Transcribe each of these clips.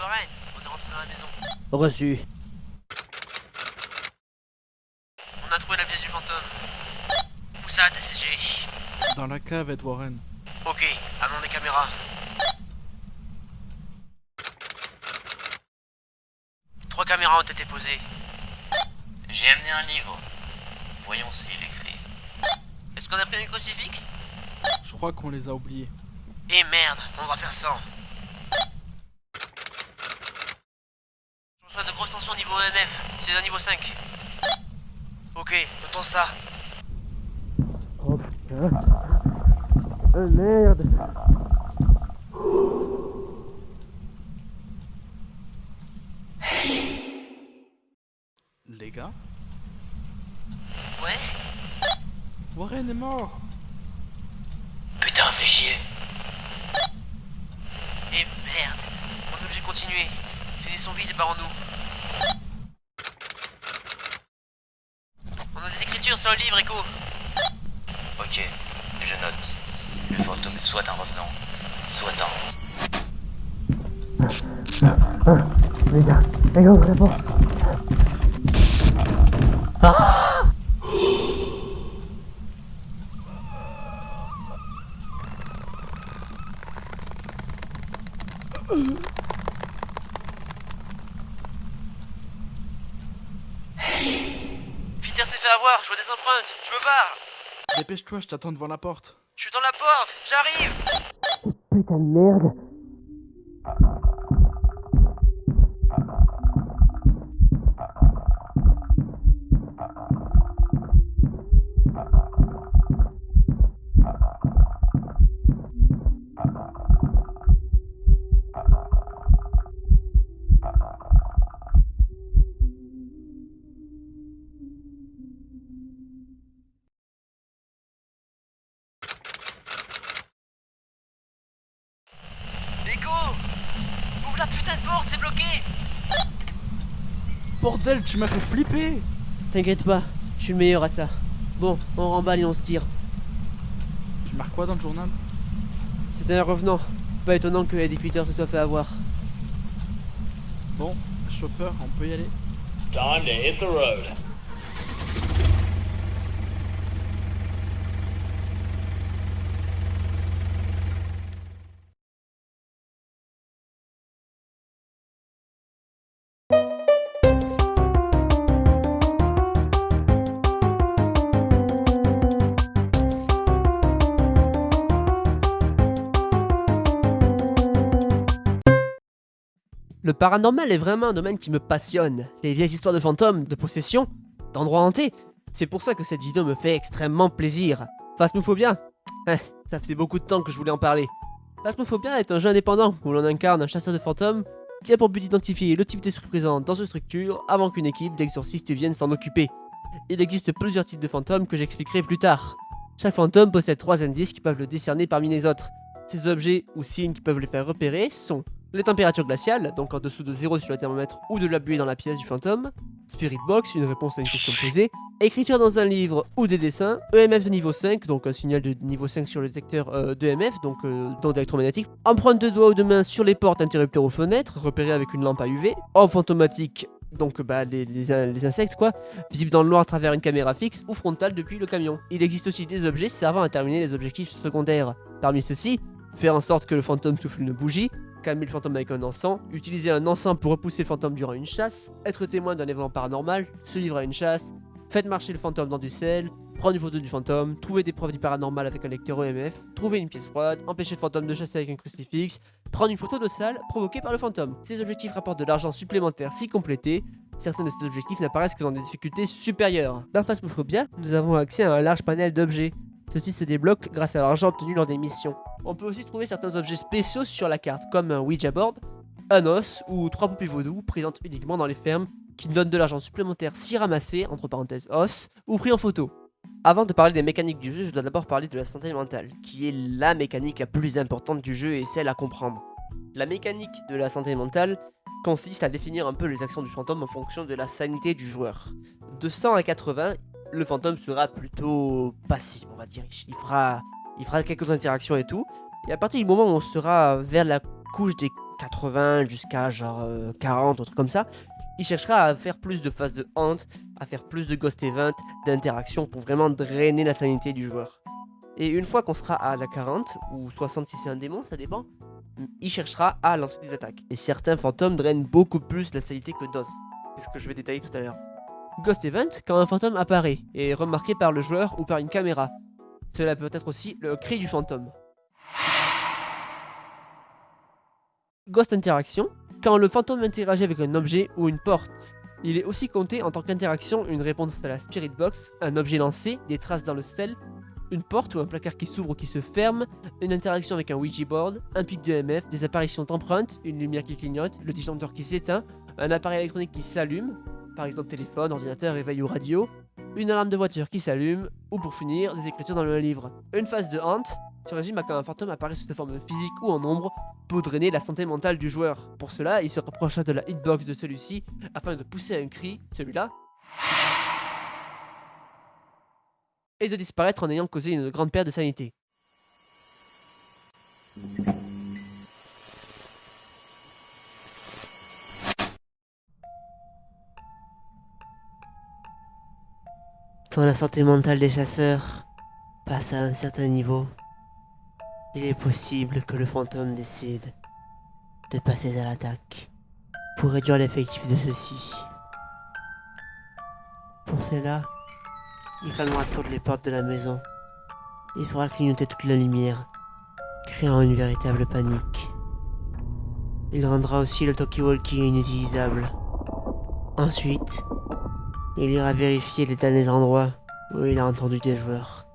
Warren. On est rentré dans la maison. Reçu. On a trouvé la pièce du fantôme. Où ça, TCG Dans la cave, Ed Warren. Ok, amenons des caméras. Trois caméras ont été posées. J'ai amené un livre. Voyons s'il écrit. Est-ce qu'on a pris un crucifix Je crois qu'on les a oubliés. Eh merde, on va faire sans. Grosses tensions niveau EMF. C'est un niveau 5. Ok, notons ça. Oh putain. Oh merde. Les gars Ouais Warren est mort Putain, fais chier. Eh merde On est obligé de continuer. Finissons vite et barrons-nous. Écritures sur le livre, Echo. Ok, je note. Le fantôme est soit un revenant, soit un... Les gars, les gars. Peter s'est fait avoir, je vois des empreintes. Je me barre. Dépêche-toi, je t'attends devant la porte. Je suis dans la porte. J'arrive. Putain de merde. Bordel, tu m'as fait flipper T'inquiète pas, je suis le meilleur à ça. Bon, on remballe et on se tire. Tu marques quoi dans le journal? C'était un revenant. Pas étonnant que Eddie Peter se soit fait avoir. Bon, chauffeur, on peut y aller Time to hit the road. Le paranormal est vraiment un domaine qui me passionne. Les vieilles histoires de fantômes, de possession, d'endroits hantés. C'est pour ça que cette vidéo me fait extrêmement plaisir. Phasmophobia Eh, Ça faisait beaucoup de temps que je voulais en parler. Phasmophobia est un jeu indépendant où l'on incarne un chasseur de fantômes qui a pour but d'identifier le type d'esprit présent dans une structure avant qu'une équipe d'exorcistes vienne s'en occuper. Il existe plusieurs types de fantômes que j'expliquerai plus tard. Chaque fantôme possède trois indices qui peuvent le décerner parmi les autres. Ces objets ou signes qui peuvent le faire repérer sont les températures glaciales, donc en dessous de 0 sur le thermomètre ou de la buée dans la pièce du fantôme, Spirit Box, une réponse à une question posée, écriture dans un livre ou des dessins, EMF de niveau 5, donc un signal de niveau 5 sur le détecteur euh, d'EMF, donc euh, d'onde électromagnétique, empreinte de doigts ou de main sur les portes, interrupteurs ou fenêtres, repérée avec une lampe à UV, orbe fantomatique, donc bah, les, les les insectes quoi, visible dans le noir à travers une caméra fixe ou frontale depuis le camion. Il existe aussi des objets servant à terminer les objectifs secondaires. Parmi ceux-ci, faire en sorte que le fantôme souffle une bougie, calmer le fantôme avec un encens, utiliser un encens pour repousser le fantôme durant une chasse, être témoin d'un événement paranormal, se livrer à une chasse, faites marcher le fantôme dans du sel, prendre une photo du fantôme, trouver des preuves du paranormal avec un lecteur EMF, trouver une pièce froide, empêcher le fantôme de chasser avec un crucifix, prendre une photo de salle provoquée par le fantôme. Ces objectifs rapportent de l'argent supplémentaire si complétés. Certains de ces objectifs n'apparaissent que dans des difficultés supérieures. Dans Phasmophobia, nous avons accès à un large panel d'objets. Ceux-ci se débloquent grâce à l'argent obtenu lors des missions. On peut aussi trouver certains objets spéciaux sur la carte, comme un Ouija board, un os ou trois poupées vaudou présentes uniquement dans les fermes qui donnent de l'argent supplémentaire si ramassé, entre parenthèses os, ou pris en photo. Avant de parler des mécaniques du jeu, je dois d'abord parler de la santé mentale, qui est la mécanique la plus importante du jeu et celle à comprendre. La mécanique de la santé mentale consiste à définir un peu les actions du fantôme en fonction de la sanité du joueur. De 100 à 80, le fantôme sera plutôt passif, on va dire. Il fera, il fera quelques interactions et tout. Et à partir du moment où on sera vers la couche des 80 jusqu'à genre euh, 40, un truc comme ça, il cherchera à faire plus de phases de haunt, à faire plus de ghost event, d'interactions pour vraiment drainer la sanité du joueur. Et une fois qu'on sera à la 40, ou 60 si c'est un démon, ça dépend, il cherchera à lancer des attaques. Et certains fantômes drainent beaucoup plus la sanité que d'autres. C'est ce que je vais détailler tout à l'heure. Ghost Event, quand un fantôme apparaît et est remarqué par le joueur ou par une caméra. Cela peut être aussi le cri du fantôme. Ghost Interaction, quand le fantôme interagit avec un objet ou une porte. Il est aussi compté en tant qu'interaction une réponse à la Spirit Box, un objet lancé, des traces dans le sel, une porte ou un placard qui s'ouvre ou qui se ferme, une interaction avec un Ouija board, un pic de MF, des apparitions d'empreintes, une lumière qui clignote, le disjoncteur qui s'éteint, un appareil électronique qui s'allume, par exemple téléphone, ordinateur, éveil ou radio, une alarme de voiture qui s'allume, ou pour finir, des écritures dans le livre. Une phase de haunt se résume à quand un fantôme apparaît sous sa forme physique ou en ombre pour drainer la santé mentale du joueur. Pour cela, il se rapprocha de la hitbox de celui-ci afin de pousser un cri, celui-là, et de disparaître en ayant causé une grande perte de sanité. Quand la santé mentale des chasseurs passe à un certain niveau, il est possible que le fantôme décide de passer à l'attaque pour réduire l'effectif de ceux-ci. Pour cela, il fermera toutes les portes de la maison et fera clignoter toute la lumière, créant une véritable panique. Il rendra aussi le talkie-walkie inutilisable. Ensuite, il ira vérifier les derniers endroits où il a entendu des joueurs,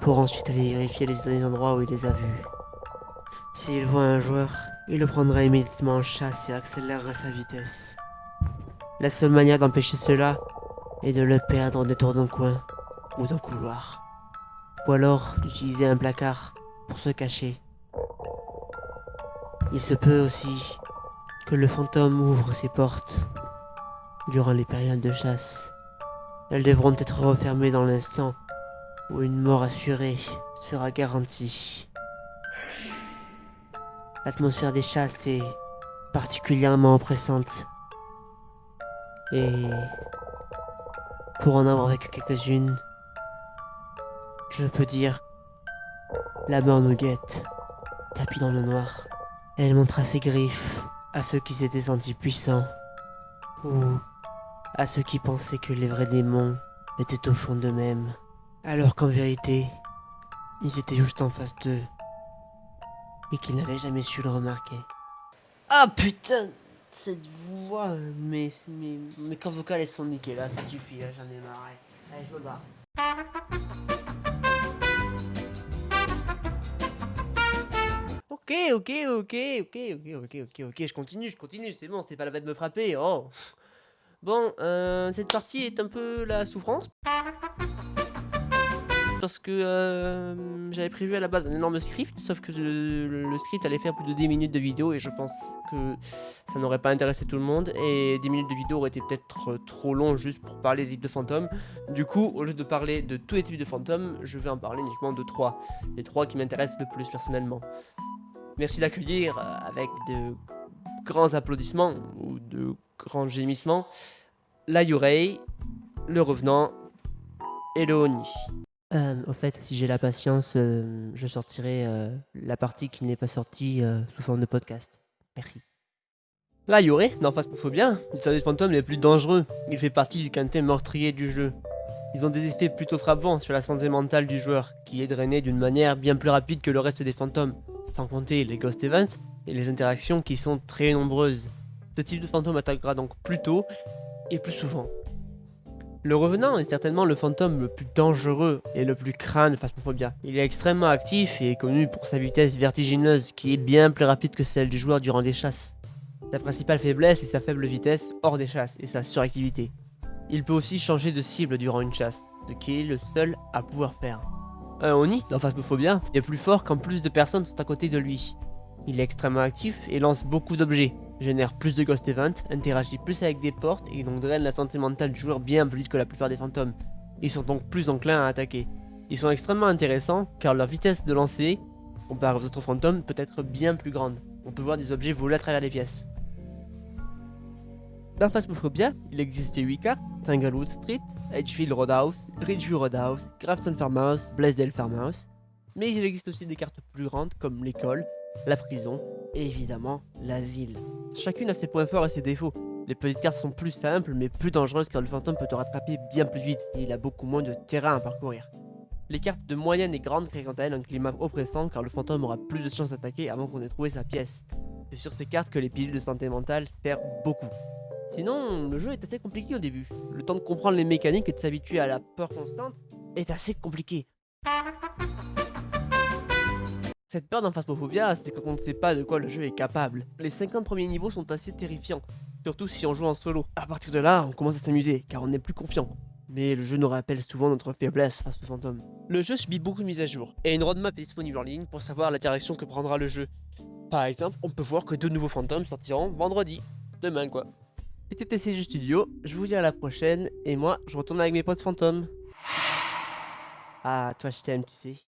pour ensuite aller vérifier les derniers endroits où il les a vus. S'il voit un joueur, il le prendra immédiatement en chasse et accélérera sa vitesse. La seule manière d'empêcher cela est de le perdre en détour d'un coin ou d'un couloir. Ou alors d'utiliser un placard pour se cacher. Il se peut aussi que le fantôme ouvre ses portes durant les périodes de chasse. Elles devront être refermées dans l'instant où une mort assurée sera garantie. L'atmosphère des chasses est particulièrement oppressante. Et pour en avoir vécu quelques-unes, je peux dire la mort nous guette, tapis dans le noir. Elle montra ses griffes à ceux qui s'étaient sentis puissants, à ceux qui pensaient que les vrais démons étaient au fond d'eux-mêmes, alors qu'en vérité, ils étaient juste en face d'eux, et qu'ils n'avaient jamais su le remarquer. Ah putain Cette voix, mes, mes, mes vocales sont niquées là, ça suffit, là j'en ai marre. Allez, je me barre. Ok, ok, ok, ok, ok, ok, ok, ok, je continue, je continue, c'est bon, c'était pas la peine de me frapper, oh Bon, euh, cette partie est un peu la souffrance. Parce que euh, j'avais prévu à la base un énorme script, sauf que le, script allait faire plus de 10 minutes de vidéo et je pense que ça n'aurait pas intéressé tout le monde. Et 10 minutes de vidéo auraient été peut-être trop long juste pour parler des types de fantômes. Du coup, au lieu de parler de tous les types de fantômes, je vais en parler uniquement de 3. Les 3 qui m'intéressent le plus personnellement. Merci d'accueillir avec de grands applaudissements ou de grands gémissements la Yurei, le Revenant et le Oni. Euh, au fait, si j'ai la patience, euh, je sortirai euh, la partie qui n'est pas sortie sous forme de podcast. Merci. La Yurei, dans Phasmophobia, est un des fantômes les plus dangereux. Il fait partie du quintet meurtrier du jeu. Ils ont des effets plutôt frappants sur la santé mentale du joueur, qui est drainé d'une manière bien plus rapide que le reste des fantômes, sans compter les ghost events et les interactions qui sont très nombreuses. Ce type de fantôme attaquera donc plus tôt et plus souvent. Le revenant est certainement le fantôme le plus dangereux et le plus crâne de Phasmophobia. Il est extrêmement actif et est connu pour sa vitesse vertigineuse qui est bien plus rapide que celle du joueur durant des chasses. Sa principale faiblesse est sa faible vitesse hors des chasses et sa suractivité. Il peut aussi changer de cible durant une chasse, ce qui est le seul à pouvoir faire. Un Oni, dans Phasmophobia, est plus fort quand plus de personnes sont à côté de lui. Il est extrêmement actif et lance beaucoup d'objets, génère plus de ghost events, interagit plus avec des portes et donc draine la santé mentale du joueur bien plus que la plupart des fantômes. Ils sont donc plus enclins à attaquer. Ils sont extrêmement intéressants car leur vitesse de lancer, comparée aux autres fantômes, peut être bien plus grande. On peut voir des objets voler à travers les pièces. Dans Phasmophobia, il existe 8 cartes, Tanglewood Street, Edgefield Roadhouse, Ridgeview Roadhouse, Grafton Farmhouse, Blaisdell Farmhouse, mais il existe aussi des cartes plus grandes comme l'école, la prison et évidemment l'asile. Chacune a ses points forts et ses défauts. Les petites cartes sont plus simples mais plus dangereuses car le fantôme peut te rattraper bien plus vite et il a beaucoup moins de terrain à parcourir. Les cartes de moyenne et grande créent quant à elles un climat oppressant car le fantôme aura plus de chances d'attaquer avant qu'on ait trouvé sa pièce. C'est sur ces cartes que les pilules de santé mentale servent beaucoup. Sinon, le jeu est assez compliqué au début. Le temps de comprendre les mécaniques et de s'habituer à la peur constante est assez compliqué. Cette peur dans Phasmophobia, c'est quand on ne sait pas de quoi le jeu est capable. Les 50 premiers niveaux sont assez terrifiants, surtout si on joue en solo. À partir de là, on commence à s'amuser, car on n'est plus confiant. Mais le jeu nous rappelle souvent notre faiblesse face au fantôme. Le jeu subit beaucoup de mises à jour, et une roadmap est disponible en ligne pour savoir la direction que prendra le jeu. Par exemple, on peut voir que deux nouveaux fantômes sortiront vendredi. Demain quoi. C'était TCG Studio, je vous dis à la prochaine, et moi, je retourne avec mes potes fantômes. Ah, toi je t'aime, tu sais.